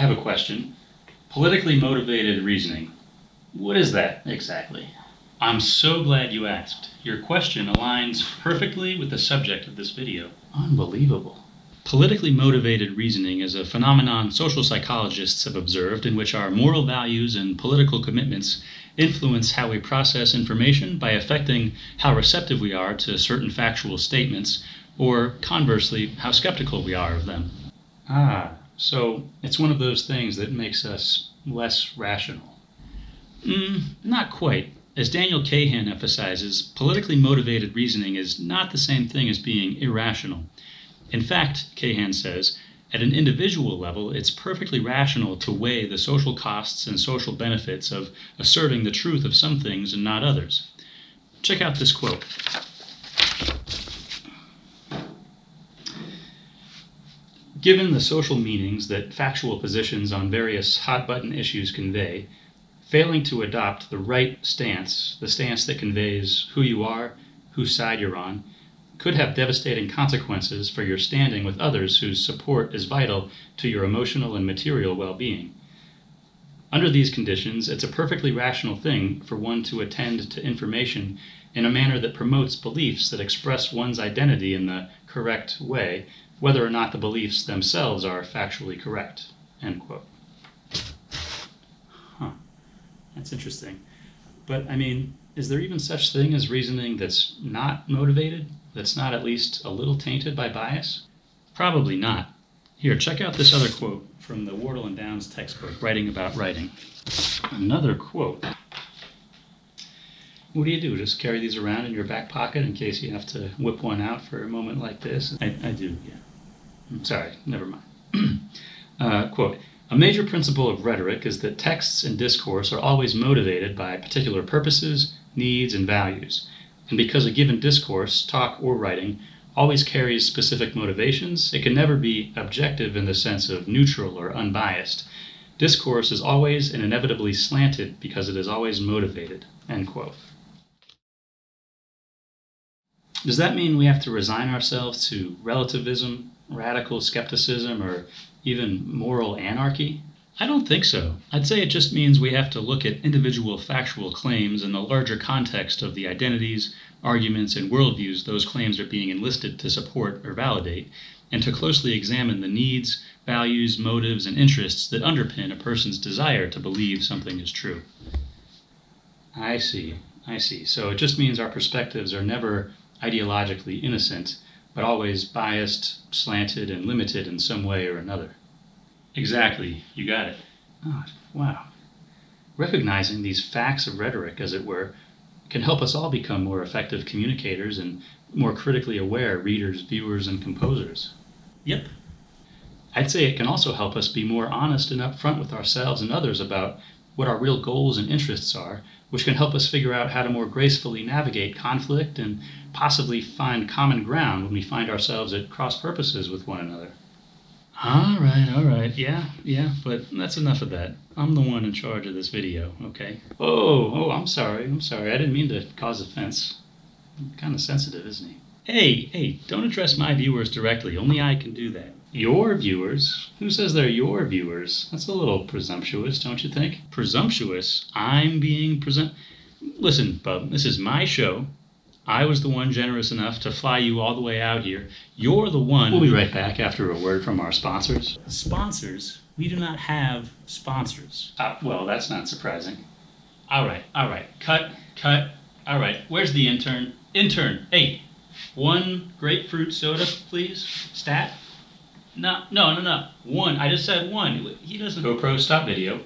have a question. Politically motivated reasoning. What is that exactly? I'm so glad you asked. Your question aligns perfectly with the subject of this video. Unbelievable. Politically motivated reasoning is a phenomenon social psychologists have observed in which our moral values and political commitments influence how we process information by affecting how receptive we are to certain factual statements, or conversely, how skeptical we are of them. Ah, so it's one of those things that makes us less rational. Mm, not quite. As Daniel Kahan emphasizes, politically motivated reasoning is not the same thing as being irrational. In fact, Kahan says, at an individual level, it's perfectly rational to weigh the social costs and social benefits of asserting the truth of some things and not others. Check out this quote. Given the social meanings that factual positions on various hot button issues convey, failing to adopt the right stance, the stance that conveys who you are, whose side you're on, could have devastating consequences for your standing with others whose support is vital to your emotional and material well being. Under these conditions, it's a perfectly rational thing for one to attend to information in a manner that promotes beliefs that express one's identity in the correct way, whether or not the beliefs themselves are factually correct. End quote. Huh. That's interesting. But, I mean, is there even such thing as reasoning that's not motivated? that's not at least a little tainted by bias? Probably not. Here, check out this other quote from the Wardle and Downs textbook, Writing About Writing. Another quote. What do you do? Just carry these around in your back pocket in case you have to whip one out for a moment like this? I, I do, yeah. Sorry, never mind. uh, quote A major principle of rhetoric is that texts and discourse are always motivated by particular purposes, needs, and values. And because a given discourse, talk or writing, always carries specific motivations, it can never be objective in the sense of neutral or unbiased. Discourse is always and inevitably slanted because it is always motivated. End quote. Does that mean we have to resign ourselves to relativism, radical skepticism, or even moral anarchy? I don't think so. I'd say it just means we have to look at individual factual claims in the larger context of the identities, arguments, and worldviews those claims are being enlisted to support or validate, and to closely examine the needs, values, motives, and interests that underpin a person's desire to believe something is true. I see. I see. So it just means our perspectives are never ideologically innocent, but always biased, slanted, and limited in some way or another. Exactly. You got it. Oh, wow. Recognizing these facts of rhetoric, as it were, can help us all become more effective communicators and more critically aware readers, viewers, and composers. Yep. I'd say it can also help us be more honest and upfront with ourselves and others about what our real goals and interests are, which can help us figure out how to more gracefully navigate conflict and possibly find common ground when we find ourselves at cross purposes with one another. All right, all right. Yeah, yeah, but that's enough of that. I'm the one in charge of this video, okay? Oh, oh, I'm sorry. I'm sorry. I didn't mean to cause offense. Kind of sensitive, isn't he? Hey, hey, don't address my viewers directly. Only I can do that. Your viewers? Who says they're your viewers? That's a little presumptuous, don't you think? Presumptuous? I'm being present. Listen, bub, this is my show. I was the one generous enough to fly you all the way out here. You're the one. We'll be right back after a word from our sponsors. Sponsors? We do not have sponsors. Uh, well, that's not surprising. All right, all right. Cut, cut. All right, where's the intern? Intern, hey, one grapefruit soda, please. Stat? No, no, no, no. One. I just said one. He doesn't. GoPro, stop video.